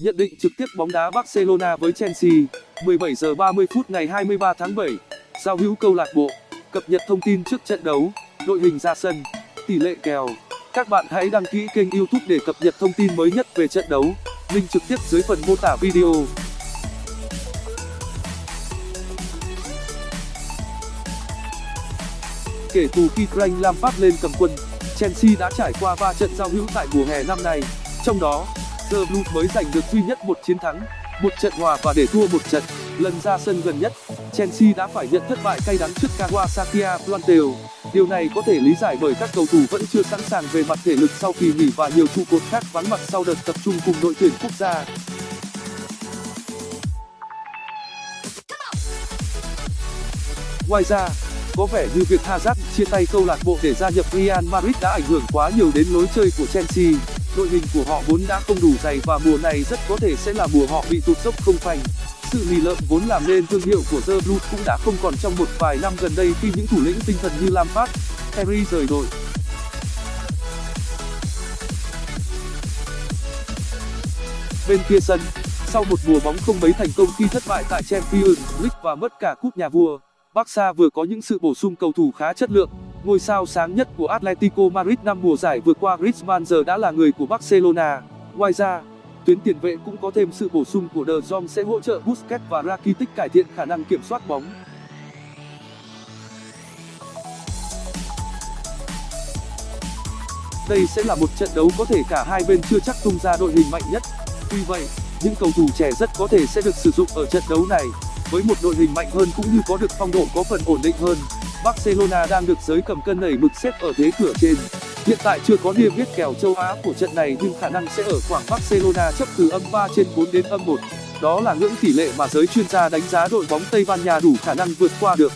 Nhận định trực tiếp bóng đá Barcelona với Chelsea 17 giờ 30 phút ngày 23 tháng 7 Giao hữu câu lạc bộ, Cập nhật thông tin trước trận đấu, Đội hình ra sân, Tỷ lệ kèo. Các bạn hãy đăng ký kênh youtube để cập nhật thông tin mới nhất về trận đấu. Link trực tiếp dưới phần mô tả video. Kể từ khi Frank Lampard lên cầm quân, Chelsea đã trải qua 3 trận giao hữu tại mùa hè năm nay. Trong đó The Blues mới giành được duy nhất một chiến thắng, một trận hòa và để thua một trận. Lần ra sân gần nhất, chelsea đã phải nhận thất bại cay đắng trước kawasaki frontale điều này có thể lý giải bởi các cầu thủ vẫn chưa sẵn sàng về mặt thể lực sau kỳ nghỉ và nhiều trụ cột khác vắng mặt sau đợt tập trung cùng đội tuyển quốc gia. Ngoài ra, có vẻ như việc hazard chia tay câu lạc bộ để gia nhập real madrid đã ảnh hưởng quá nhiều đến lối chơi của chelsea đội hình của họ vốn đã không đủ dày và mùa này rất có thể sẽ là mùa họ bị tụt dốc không phanh. Sự lì lợm vốn làm nên thương hiệu của the blues cũng đã không còn trong một vài năm gần đây khi những thủ lĩnh tinh thần như lampard terry rời đội. Bên kia sân, sau một mùa bóng không mấy thành công khi thất bại tại champions league và mất cả cúp nhà vua, barca vừa có những sự bổ sung cầu thủ khá chất lượng ngôi sao sáng nhất của atletico madrid năm mùa giải vừa qua, griezmann giờ đã là người của barcelona. Ngoài ra, tuyến tiền vệ cũng có thêm sự bổ sung của de jong sẽ hỗ trợ busquets và rakitic cải thiện khả năng kiểm soát bóng. Đây sẽ là một trận đấu có thể cả hai bên chưa chắc tung ra đội hình mạnh nhất. Tuy vậy, những cầu thủ trẻ rất có thể sẽ được sử dụng ở trận đấu này, với một đội hình mạnh hơn cũng như có được phong độ có phần ổn định hơn barcelona đang được giới cầm cân nảy mực xếp ở thế cửa trên. Hiện tại chưa có niêm yết kèo châu á của trận này nhưng khả năng sẽ ở khoảng barcelona chấp từ âm trên đến âm đó là ngưỡng tỷ lệ mà giới chuyên gia đánh giá đội bóng tây ban nha đủ khả năng vượt qua được.